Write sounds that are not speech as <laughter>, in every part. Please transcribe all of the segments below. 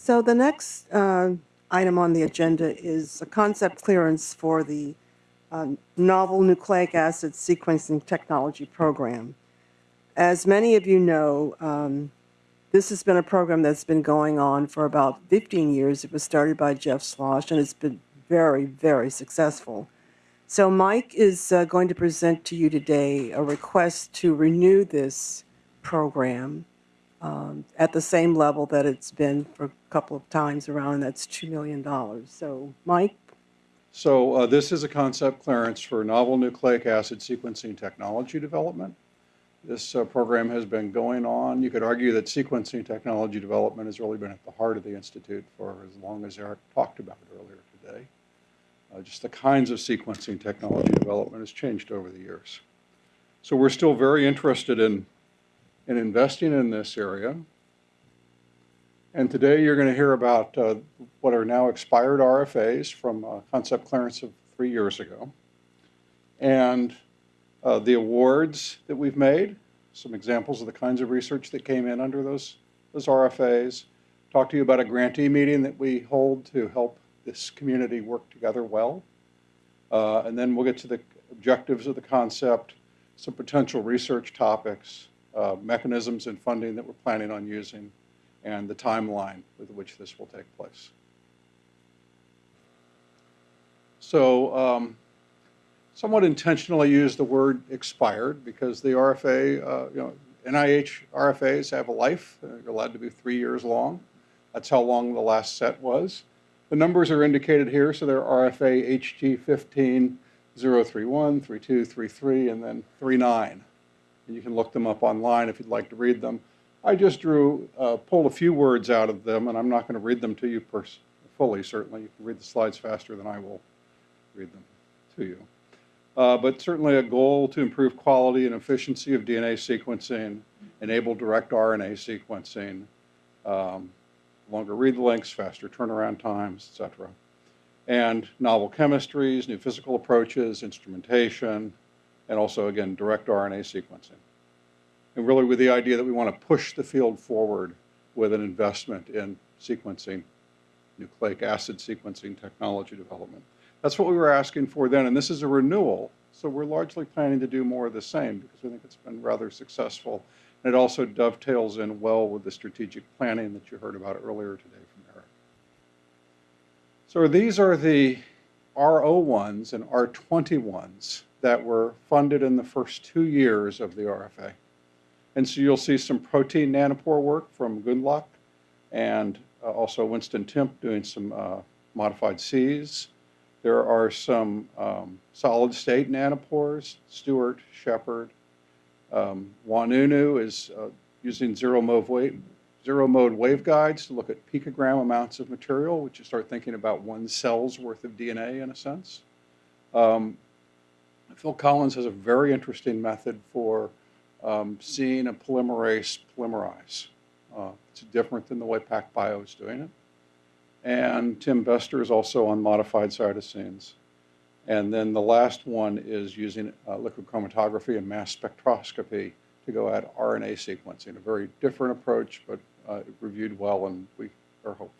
So the next uh, item on the agenda is a concept clearance for the uh, novel nucleic acid sequencing technology program. As many of you know, um, this has been a program that's been going on for about 15 years. It was started by Jeff Schloss, and it's been very, very successful. So Mike is uh, going to present to you today a request to renew this program um, at the same level that it's been for a couple of times around, that's $2 million. So Mike, So uh, this is a concept clearance for novel nucleic acid sequencing technology development. This uh, program has been going on. You could argue that sequencing technology development has really been at the heart of the Institute for as long as Eric talked about earlier today. Uh, Just the kinds of sequencing technology development has changed over the years. So we're still very interested in, in investing in this area. And today you're going to hear about uh, what are now expired RFAs from uh, concept clearance of three years ago. And uh, the awards that we've made, some examples of the kinds of research that came in under those, those RFAs. Talk to you about a grantee meeting that we hold to help this community work together well. Uh, and then we'll get to the objectives of the concept, some potential research topics, uh, mechanisms and funding that we're planning on using, and the timeline with which this will take place. So um, somewhat intentionally use the word expired because the RFA, uh, you know, NIH RFAs have a life. You're allowed to be three years long. That's how long the last set was. The numbers are indicated here, so they're RFA HG 15 031, 32, 33, and then 39. You can look them up online if you'd like to read them. I just drew, uh, pulled a few words out of them, and I'm not going to read them to you fully, certainly. You can read the slides faster than I will read them to you. Uh, but certainly a goal to improve quality and efficiency of DNA sequencing, enable direct RNA sequencing, um, longer read lengths, faster turnaround times, et cetera. And novel chemistries, new physical approaches, instrumentation, and also, again, direct RNA sequencing. And really with the idea that we want to push the field forward with an investment in sequencing, nucleic acid sequencing technology development. That's what we were asking for then, and this is a renewal, so we're largely planning to do more of the same because we think it's been rather successful. And it also dovetails in well with the strategic planning that you heard about earlier today from Eric. So these are the R01s and R21s that were funded in the first two years of the RFA. And so you'll see some protein nanopore work from Gundlach and uh, also Winston Timp doing some uh, modified Cs. There are some um, solid state nanopores, Stewart, Shepard. Um, Wanunu is uh, using zero mode, wave, zero mode waveguides to look at picogram amounts of material, which you start thinking about one cell's worth of DNA in a sense. Um, Phil Collins has a very interesting method for um, seeing a polymerase polymerize. Uh, it's different than the way PacBio is doing it. And Tim Bestor is also on modified cytosines. And then the last one is using uh, liquid chromatography and mass spectroscopy to go at RNA sequencing, a very different approach, but uh, reviewed well, and we are hopeful.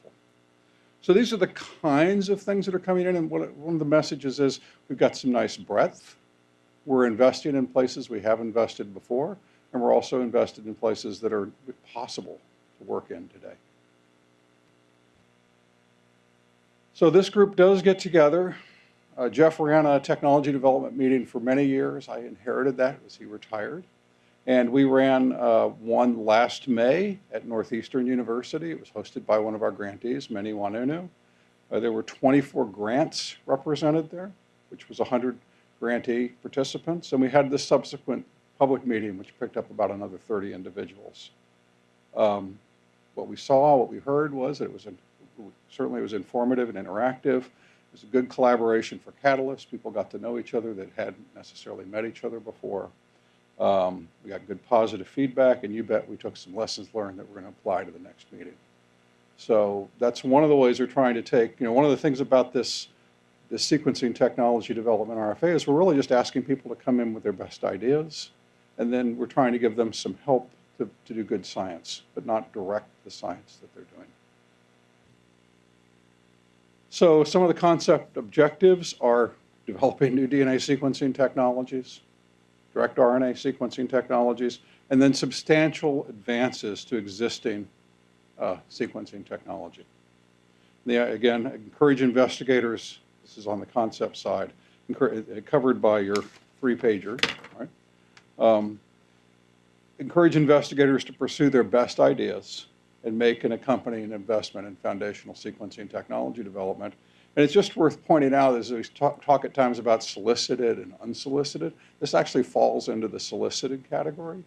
So these are the kinds of things that are coming in, and one of the messages is we've got some nice breadth. We're investing in places we have invested before, and we're also invested in places that are possible to work in today. So this group does get together. Uh, Jeff ran a technology development meeting for many years. I inherited that as he retired. And we ran uh, one last May at Northeastern University. It was hosted by one of our grantees, Meni Wanunu. Uh, there were 24 grants represented there, which was 100 grantee participants. And we had the subsequent public meeting, which picked up about another 30 individuals. Um, what we saw, what we heard was that it was certainly it was informative and interactive. It was a good collaboration for Catalyst. People got to know each other that hadn't necessarily met each other before. Um, we got good positive feedback, and you bet we took some lessons learned that we're going to apply to the next meeting. So that's one of the ways we're trying to take, you know, one of the things about this, this sequencing technology development RFA is we're really just asking people to come in with their best ideas, and then we're trying to give them some help to, to do good science, but not direct the science that they're doing. So some of the concept objectives are <laughs> developing new DNA sequencing technologies, direct RNA sequencing technologies, and then substantial advances to existing uh, sequencing technology. Yeah, again, encourage investigators, this is on the concept side, uh, covered by your three-pager, right? Um, Encourage investigators to pursue their best ideas and make an accompanying investment in foundational sequencing technology development. And it's just worth pointing out, as we talk, talk at times about solicited and unsolicited, this actually falls into the solicited category.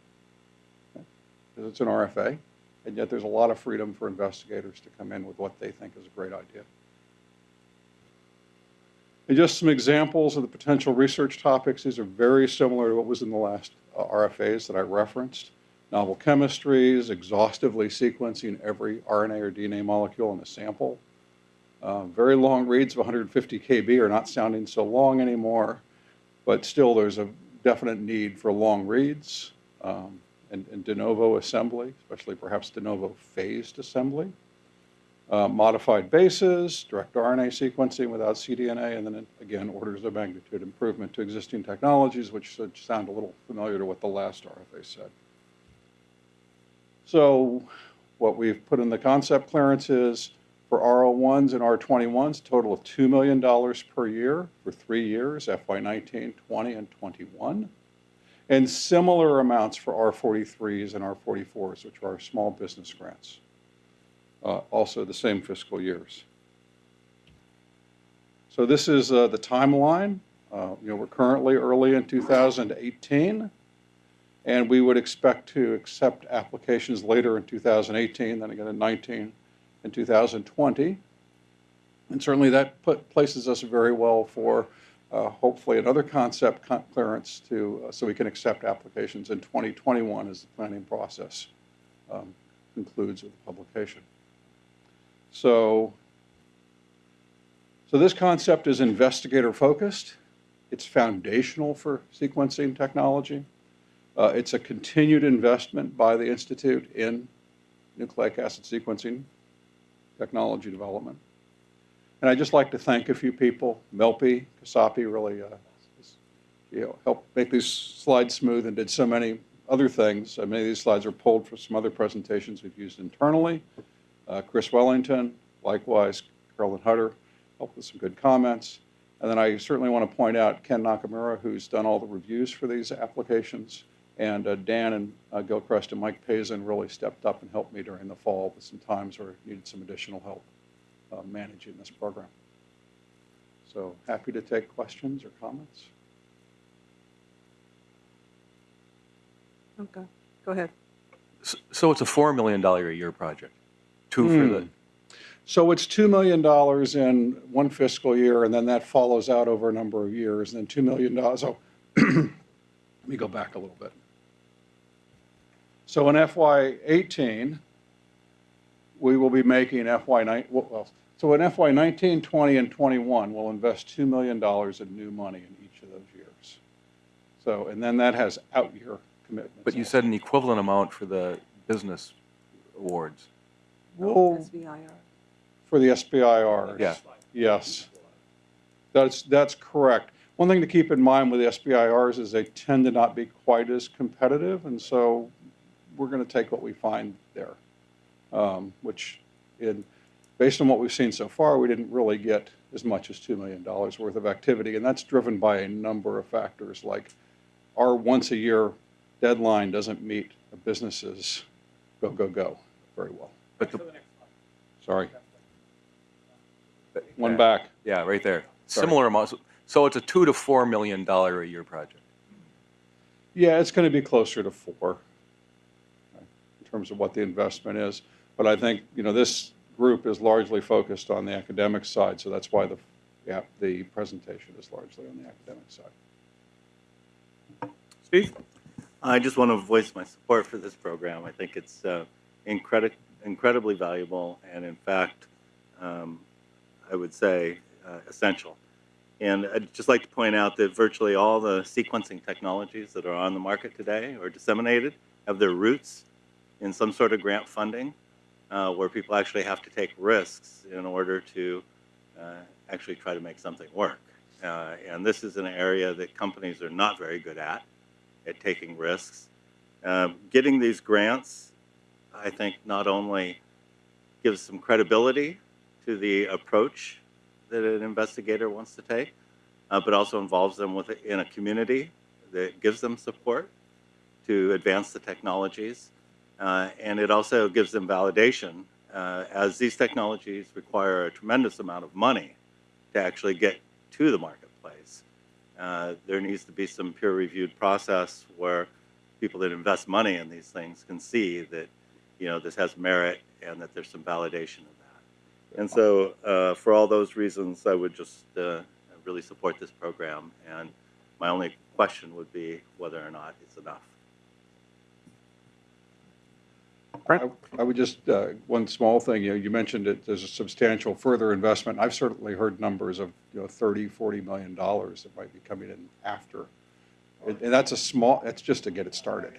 Because it's an RFA, and yet there's a lot of freedom for investigators to come in with what they think is a great idea. And just some examples of the potential research topics. These are very similar to what was in the last uh, RFAs that I referenced. Novel chemistries, exhaustively sequencing every RNA or DNA molecule in a sample. Uh, very long reads of 150 kb are not sounding so long anymore, but still there's a definite need for long reads um, and, and de novo assembly, especially perhaps de novo phased assembly uh, modified bases, direct RNA sequencing without cDNA, and then again, orders of magnitude improvement to existing technologies, which should sound a little familiar to what the last RFA said. So what we've put in the concept clearance is for R01s and R21s, a total of $2 million per year for three years, FY19, 20, and 21. And similar amounts for R43s and R44s, which are our small business grants uh, also the same fiscal years. So this is uh, the timeline. Uh, You know, we're currently early in 2018, and we would expect to accept applications later in 2018, then again in 19 and 2020. And certainly that put, places us very well for uh, hopefully another concept con- clearance to, uh, so we can accept applications in 2021 as the planning process um, concludes with publication. So, so this concept is investigator focused. It's foundational for sequencing technology. Uh, it's a continued investment by the Institute in nucleic acid sequencing technology development. And I'd just like to thank a few people. Melpi Kasapi really uh, you know, helped make these slides smooth and did so many other things. Uh, many of these slides are pulled from some other presentations we've used internally. Uh, Chris Wellington, likewise, Carolyn Hutter, helped with some good comments. And then I certainly want to point out Ken Nakamura, who's done all the reviews for these applications. And uh, Dan and uh, Gilchrist and Mike Pazin really stepped up and helped me during the fall with some times where I needed some additional help uh, managing this program. So happy to take questions or comments. Okay, go ahead. S- So it's a $4 million a year project? Two for the, So it's $2 million in one fiscal year, and then that follows out over a number of years, and then $2 million. So <clears throat> let me go back a little bit. So in FY '18, we will be making FY nine, well, so in FY '19, '20, and '21, we'll invest $2 million in new money in each of those years. So, and then that has out-year commitments. but you also. said an equivalent amount for the business awards. We'll- oh, SBIR. For the SBIR. Yeah. Yes. That's, that's correct. One thing to keep in mind with the SBIRs is they tend to not be quite as competitive, and so we're going to take what we find there. Um, Which, in, based on what we've seen so far, we didn't really get as much as $2 million worth of activity, and that's driven by a number of factors, like our once-a-year deadline doesn't meet a business's go, go, go very well. But the, Sorry. One back. yeah, right there. Sorry. Similar amounts. So it's a two to $4 million a year project. Yeah, it's going to be closer to four okay, in terms of what the investment is. But I think, you know, this group is largely focused on the academic side, so that's why the, yeah, the presentation is largely on the academic side. Steve? I just want to voice my support for this program. I think it's uh, incredi- incredibly valuable and, in fact, um, I would say uh, essential. And I'd just like to point out that virtually all the sequencing technologies that are on the market today or disseminated have their roots in some sort of grant funding uh, where people actually have to take risks in order to uh, actually try to make something work. Uh, and this is an area that companies are not very good at, at taking risks. Um, getting these grants, I think, not only gives some credibility to the approach that an investigator wants to take, uh, but also involves them with in a community that gives them support to advance the technologies, uh, and it also gives them validation, uh, as these technologies require a tremendous amount of money to actually get to the marketplace. Uh, there needs to be some peer-reviewed process where people that invest money in these things can see that, you know, this has merit and that there's some validation of. And so, uh, for all those reasons, I would just uh, really support this program. And my only question would be whether or not it's enough. I I would just, uh, one small thing, you know, you mentioned that there's a substantial further investment. I've certainly heard numbers of, you know, 30, 40 million dollars that might be coming in after. And and that's a small, that's just to get it started.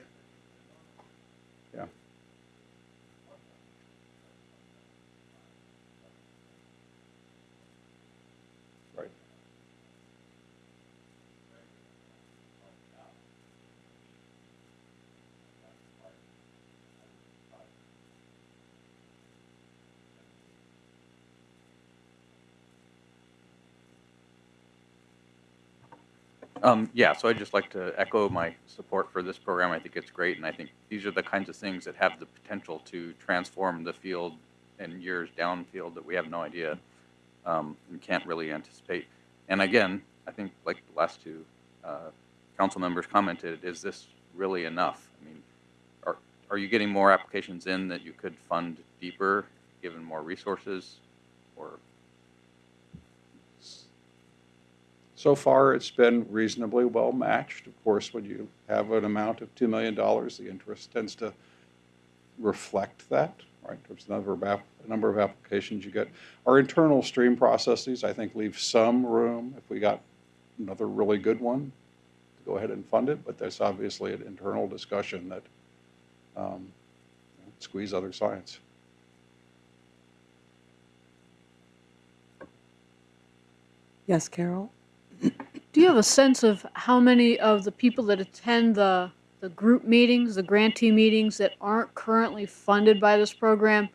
Um, yeah, so I'd just like to echo my support for this program. I think it's great, and I think these are the kinds of things that have the potential to transform the field in years downfield that we have no idea um, and can't really anticipate. And again, I think like the last two uh, council members commented, is this really enough? I mean, are are you getting more applications in that you could fund deeper, given more resources, or So far, it's been reasonably well matched. Of course, when you have an amount of $2 million, the interest tends to reflect that, right? There's a number of, number of applications you get. Our internal stream processes, I think, leave some room if we got another really good one to go ahead and fund it, but that's obviously an internal discussion that um, squeeze other science. Yes, Carol? Do you have a sense of how many of the people that attend the, the group meetings, the grantee meetings that aren't currently funded by this program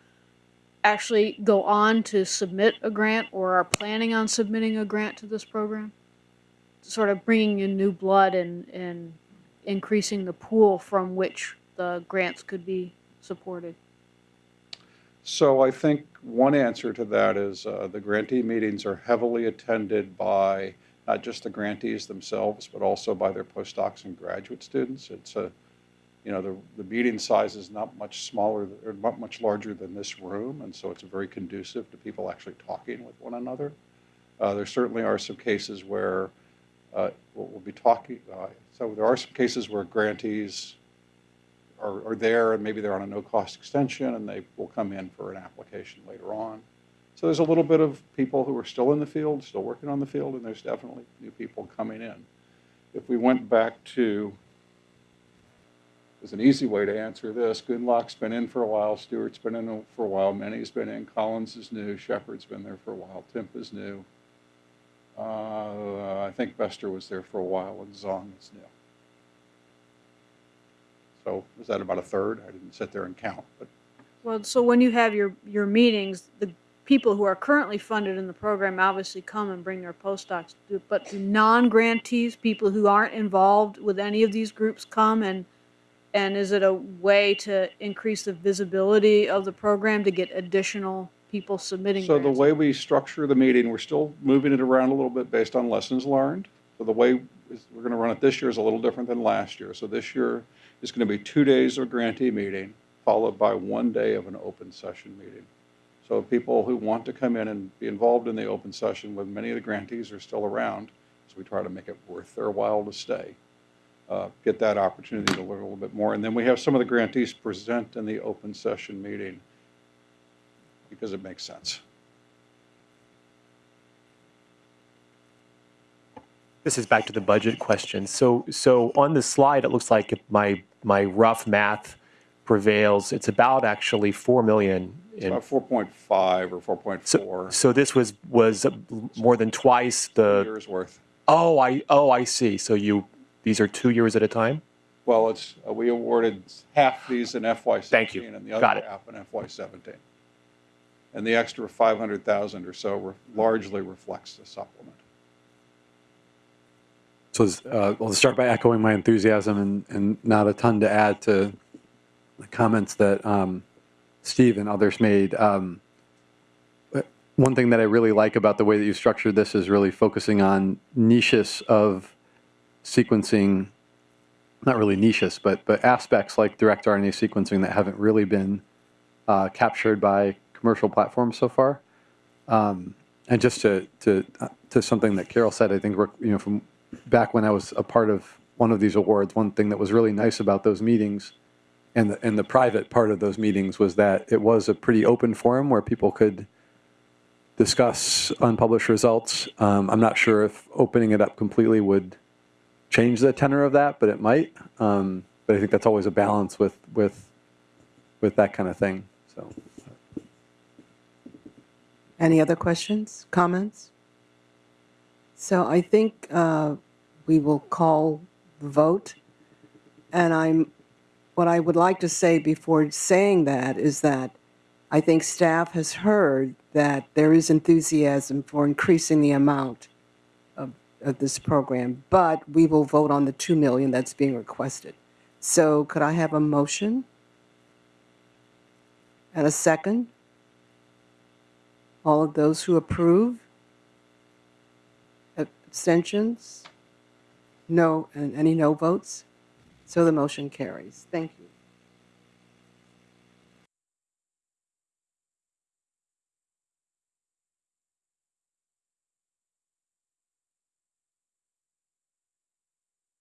actually go on to submit a grant or are planning on submitting a grant to this program? Sort of bringing in new blood and, and increasing the pool from which the grants could be supported. So I think one answer to that is uh, the grantee meetings are heavily attended by not just the grantees themselves, but also by their postdocs and graduate students. It's a, you know, the, the meeting size is not much smaller, or not much larger than this room, and so it's very conducive to people actually talking with one another. Uh, There certainly are some cases where uh, we'll be talking, uh, so there are some cases where grantees are, are there and maybe they're on a no-cost extension and they will come in for an application later on. So there's a little bit of people who are still in the field, still working on the field, and there's definitely new people coming in. If we went back to, there's an easy way to answer this. Gundlach's been in for a while, Stewart's been in for a while, Meni's been in, Collins is new, Shepard's been there for a while, Timp is new. Uh, I think Bestor was there for a while, and Zong is new. So is that about a third? I didn't sit there and count, but Well, so when you have your, your meetings, the people who are currently funded in the program obviously come and bring their postdocs. But do non-grantees, people who aren't involved with any of these groups come and, and is it a way to increase the visibility of the program to get additional people submitting So the grants? way we structure the meeting, we're still moving it around a little bit based on lessons learned. So the way is- we're going to run it this year is a little different than last year. So this year is going to be two days of grantee meeting, followed by one day of an open session meeting. So people who want to come in and be involved in the open session, when many of the grantees are still around, so we try to make it worth their while to stay, uh, get that opportunity to learn a little bit more. And then we have some of the grantees present in the open session meeting because it makes sense. This is back to the budget question. So, so on the slide, it looks like my, my rough math prevails, it's about actually 4 million. It's in- about 4.5 or 4.4 So, so this was, was more than twice the, years worth. oh, I, oh, I see. So you, these are two years at a time? Well, it's, uh, we awarded half these in FY Thank you. '16 and the Got other it. half in FY '17. And the extra 500,000 or so re- largely reflects the supplement. So uh, I'll start by echoing my enthusiasm and, and not a ton to add to the comments that um, Steve and others made. Um, one thing that I really like about the way that you structured this is really focusing on niches of sequencing, not really niches, but, but aspects like direct RNA sequencing that haven't really been uh, captured by commercial platforms so far. Um, and just to, to, to something that Carol said, I think you know, from back when I was a part of one of these awards, one thing that was really nice about those meetings and the, and the private part of those meetings was that it was a pretty open forum where people could discuss unpublished results. Um, I'm not sure if opening it up completely would change the tenor of that, but it might. Um, but I think that's always a balance with, with, with that kind of thing. So. Any other questions, comments? So I think uh, we will call the vote. And I'm, what I would like to say before saying that is that I think staff has heard that there is enthusiasm for increasing the amount of, of this program, but we will vote on the 2 million that's being requested. So could I have a motion? And a second? All of those who approve? Abstentions? No, and any no votes? So the motion carries. Thank you.